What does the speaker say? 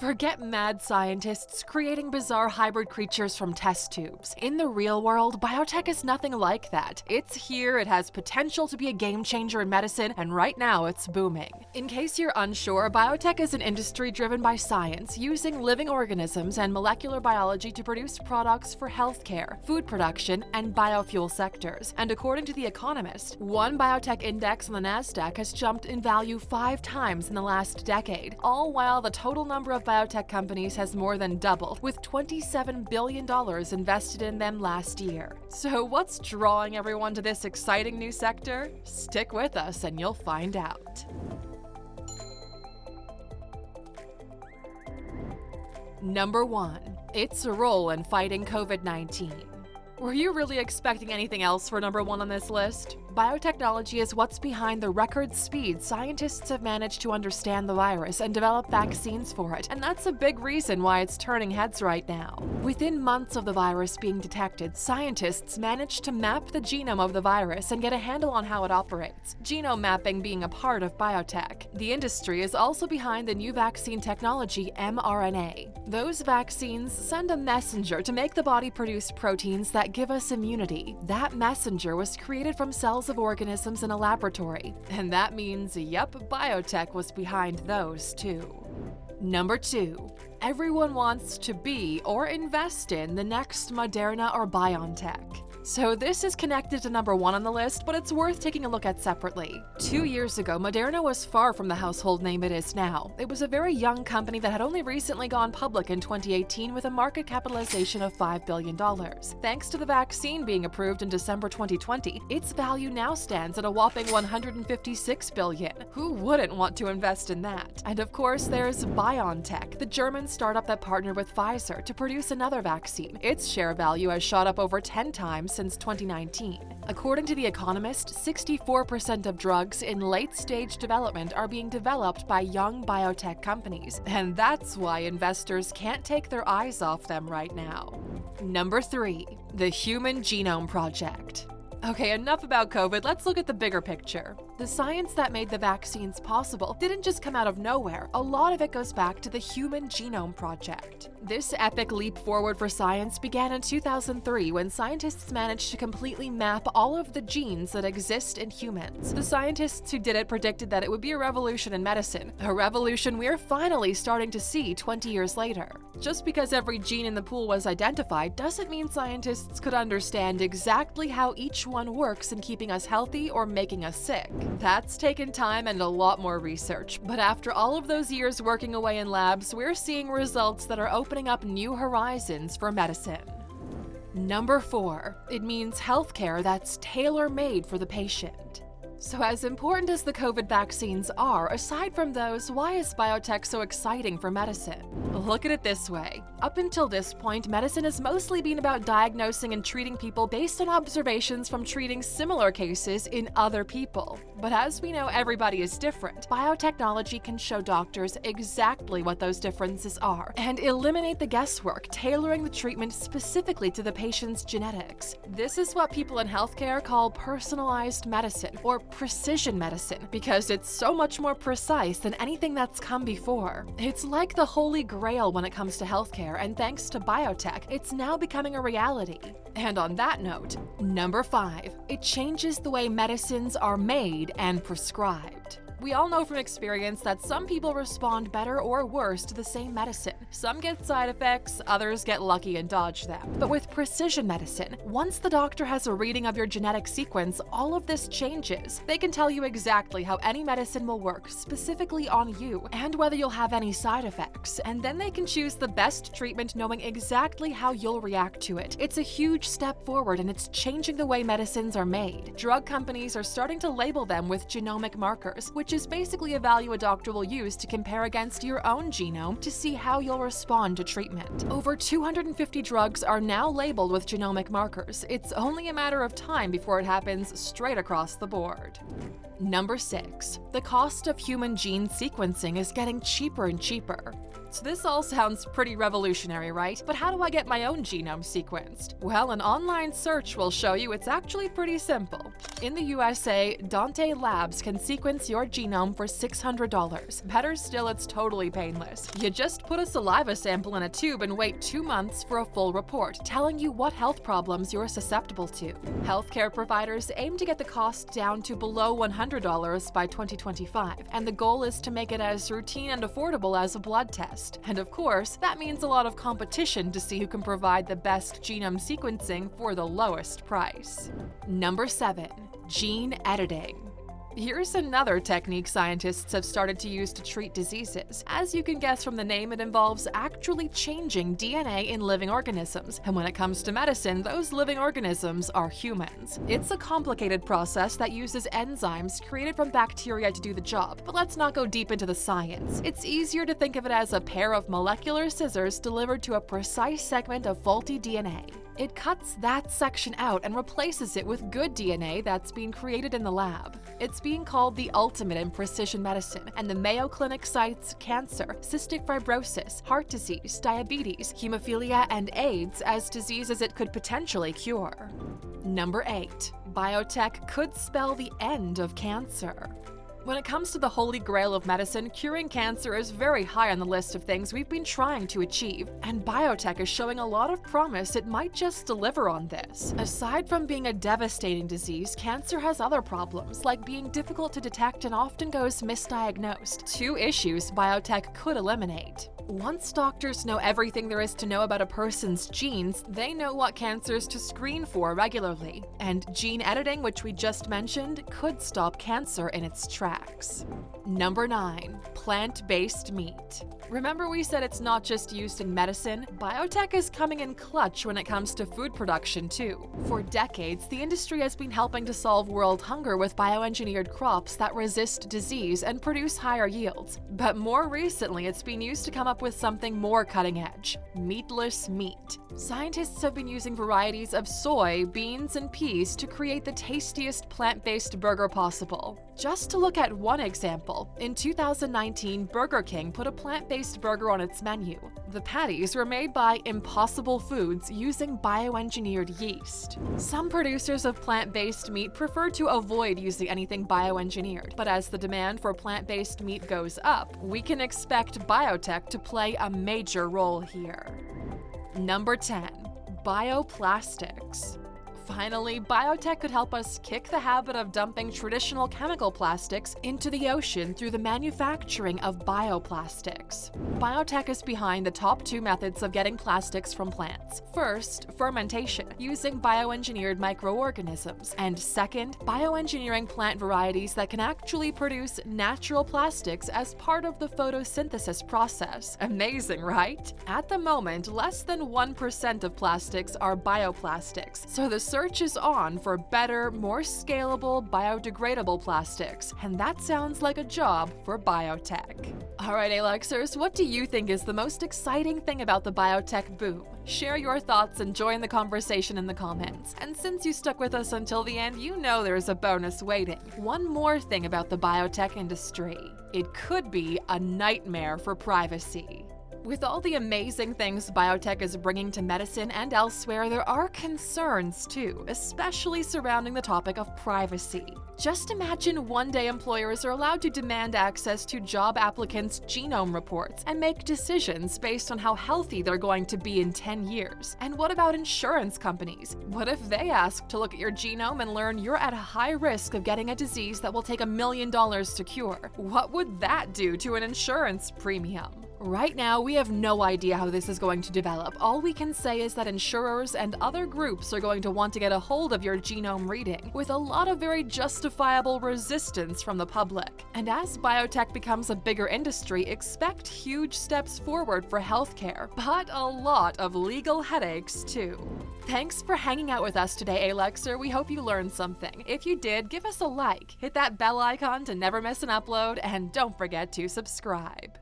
Forget mad scientists creating bizarre hybrid creatures from test tubes. In the real world, biotech is nothing like that. It's here, it has potential to be a game changer in medicine, and right now it's booming. In case you're unsure, biotech is an industry driven by science, using living organisms and molecular biology to produce products for healthcare, food production, and biofuel sectors. And according to The Economist, one biotech index on the NASDAQ has jumped in value five times in the last decade, all while the total number of biotech companies has more than doubled, with $27 billion invested in them last year. So, what's drawing everyone to this exciting new sector? Stick with us and you'll find out. Number 1. Its a role in fighting COVID 19. Were you really expecting anything else for number one on this list? Biotechnology is what's behind the record speed scientists have managed to understand the virus and develop vaccines for it, and that's a big reason why it's turning heads right now. Within months of the virus being detected, scientists managed to map the genome of the virus and get a handle on how it operates, genome mapping being a part of biotech. The industry is also behind the new vaccine technology mRNA. Those vaccines send a messenger to make the body produce proteins that give us immunity. That messenger was created from cells of organisms in a laboratory. And that means, yep, biotech was behind those too. Number 2. Everyone wants to be or invest in the next Moderna or BioNTech. So this is connected to number one on the list, but it's worth taking a look at separately. Two years ago, Moderna was far from the household name it is now. It was a very young company that had only recently gone public in 2018 with a market capitalization of $5 billion. Thanks to the vaccine being approved in December 2020, its value now stands at a whopping 156 billion. Who wouldn't want to invest in that? And of course, there's BioNTech, the German startup that partnered with Pfizer to produce another vaccine. Its share value has shot up over 10 times since 2019. According to The Economist, 64% of drugs in late stage development are being developed by young biotech companies, and that's why investors can't take their eyes off them right now. Number 3. The Human Genome Project. Okay, enough about COVID, let's look at the bigger picture. The science that made the vaccines possible didn't just come out of nowhere, a lot of it goes back to the Human Genome Project. This epic leap forward for science began in 2003 when scientists managed to completely map all of the genes that exist in humans. The scientists who did it predicted that it would be a revolution in medicine, a revolution we're finally starting to see 20 years later. Just because every gene in the pool was identified doesn't mean scientists could understand exactly how each one works in keeping us healthy or making us sick. That's taken time and a lot more research, but after all of those years working away in labs, we're seeing results that are opening up new horizons for medicine. Number 4. It means healthcare that's tailor-made for the patient. So as important as the COVID vaccines are, aside from those, why is biotech so exciting for medicine? Look at it this way. Up until this point, medicine has mostly been about diagnosing and treating people based on observations from treating similar cases in other people. But as we know everybody is different, biotechnology can show doctors exactly what those differences are and eliminate the guesswork, tailoring the treatment specifically to the patient's genetics. This is what people in healthcare call personalized medicine, or precision medicine because it's so much more precise than anything that's come before. It's like the holy grail when it comes to healthcare, and thanks to biotech, it's now becoming a reality. And on that note, number 5. It changes the way medicines are made and prescribed. We all know from experience that some people respond better or worse to the same medicine. Some get side effects, others get lucky and dodge them. But with precision medicine, once the doctor has a reading of your genetic sequence, all of this changes. They can tell you exactly how any medicine will work, specifically on you, and whether you'll have any side effects. And then they can choose the best treatment knowing exactly how you'll react to it. It's a huge step forward and it's changing the way medicines are made. Drug companies are starting to label them with genomic markers, which which is basically a value a doctor will use to compare against your own genome to see how you'll respond to treatment. Over 250 drugs are now labeled with genomic markers. It's only a matter of time before it happens straight across the board. Number 6. The cost of human gene sequencing is getting cheaper and cheaper. So this all sounds pretty revolutionary, right? But how do I get my own genome sequenced? Well, an online search will show you it's actually pretty simple. In the USA, Dante Labs can sequence your genome for $600. Better still, it's totally painless. You just put a saliva sample in a tube and wait two months for a full report telling you what health problems you're susceptible to. Healthcare providers aim to get the cost down to below $100 by 2025, and the goal is to make it as routine and affordable as a blood test. And of course, that means a lot of competition to see who can provide the best genome sequencing for the lowest price. Number 7. Gene Editing Here's another technique scientists have started to use to treat diseases. As you can guess from the name, it involves actually changing DNA in living organisms. And when it comes to medicine, those living organisms are humans. It's a complicated process that uses enzymes created from bacteria to do the job, but let's not go deep into the science. It's easier to think of it as a pair of molecular scissors delivered to a precise segment of faulty DNA. It cuts that section out and replaces it with good DNA that's being created in the lab. It's being called the ultimate in precision medicine, and the Mayo Clinic cites cancer, cystic fibrosis, heart disease, diabetes, hemophilia, and AIDS as diseases it could potentially cure. Number 8. Biotech could spell the end of cancer. When it comes to the holy grail of medicine, curing cancer is very high on the list of things we've been trying to achieve, and biotech is showing a lot of promise it might just deliver on this. Aside from being a devastating disease, cancer has other problems, like being difficult to detect and often goes misdiagnosed, two issues biotech could eliminate. Once doctors know everything there is to know about a person's genes, they know what cancers to screen for regularly. And gene editing, which we just mentioned, could stop cancer in its tracks. Number 9. Plant-based meat. Remember we said it's not just used in medicine? Biotech is coming in clutch when it comes to food production too. For decades, the industry has been helping to solve world hunger with bioengineered crops that resist disease and produce higher yields. But more recently, it's been used to come up with something more cutting edge, meatless meat. Scientists have been using varieties of soy, beans, and peas to create the tastiest plant-based burger possible. Just to look at one example, in 2019, Burger King put a plant-based burger on its menu. The patties were made by Impossible Foods using bioengineered yeast. Some producers of plant-based meat prefer to avoid using anything bioengineered, but as the demand for plant-based meat goes up, we can expect biotech to play a major role here. Number 10. Bioplastics. Finally, biotech could help us kick the habit of dumping traditional chemical plastics into the ocean through the manufacturing of bioplastics. Biotech is behind the top two methods of getting plastics from plants. First, fermentation, using bioengineered microorganisms, and second, bioengineering plant varieties that can actually produce natural plastics as part of the photosynthesis process. Amazing, right? At the moment, less than 1% of plastics are bioplastics, so the search is on for better, more scalable, biodegradable plastics, and that sounds like a job for biotech. Alright, Aluxers, what do you think is the most exciting thing about the biotech boom? Share your thoughts and join the conversation in the comments. And since you stuck with us until the end, you know there's a bonus waiting. One more thing about the biotech industry. It could be a nightmare for privacy. With all the amazing things biotech is bringing to medicine and elsewhere, there are concerns too, especially surrounding the topic of privacy. Just imagine one day employers are allowed to demand access to job applicants' genome reports and make decisions based on how healthy they're going to be in 10 years. And what about insurance companies? What if they ask to look at your genome and learn you're at a high risk of getting a disease that will take a million dollars to cure? What would that do to an insurance premium? Right now, we have no idea how this is going to develop. All we can say is that insurers and other groups are going to want to get a hold of your genome reading, with a lot of very justifiable resistance from the public. And as biotech becomes a bigger industry, expect huge steps forward for healthcare, but a lot of legal headaches too. Thanks for hanging out with us today, Aluxer. We hope you learned something. If you did, give us a like, hit that bell icon to never miss an upload, and don't forget to subscribe.